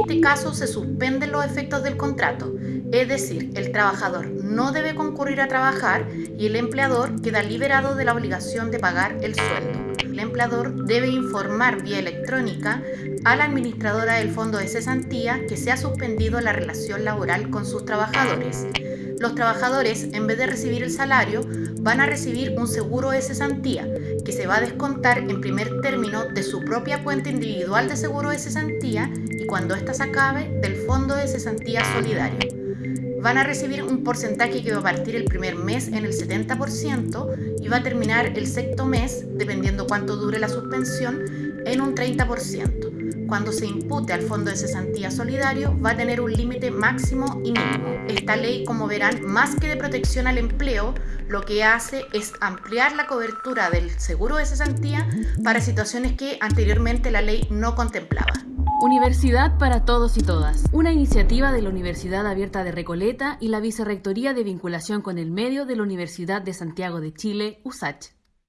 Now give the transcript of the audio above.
este caso se suspenden los efectos del contrato, es decir, el trabajador no debe concurrir a trabajar y el empleador queda liberado de la obligación de pagar el sueldo. El empleador debe informar vía electrónica a la administradora del fondo de cesantía que se ha suspendido la relación laboral con sus trabajadores. Los trabajadores, en vez de recibir el salario, van a recibir un seguro de cesantía que se va a descontar en primer término de su propia cuenta individual de seguro de cesantía y cuando ésta se acabe del fondo de cesantía solidario van a recibir un porcentaje que va a partir el primer mes en el 70% y va a terminar el sexto mes, dependiendo cuánto dure la suspensión, en un 30%. Cuando se impute al Fondo de Cesantía Solidario va a tener un límite máximo y mínimo. Esta ley, como verán, más que de protección al empleo, lo que hace es ampliar la cobertura del seguro de cesantía para situaciones que anteriormente la ley no contemplaba. Universidad para Todos y Todas, una iniciativa de la Universidad Abierta de Recoleta y la Vicerrectoría de Vinculación con el Medio de la Universidad de Santiago de Chile, USACH.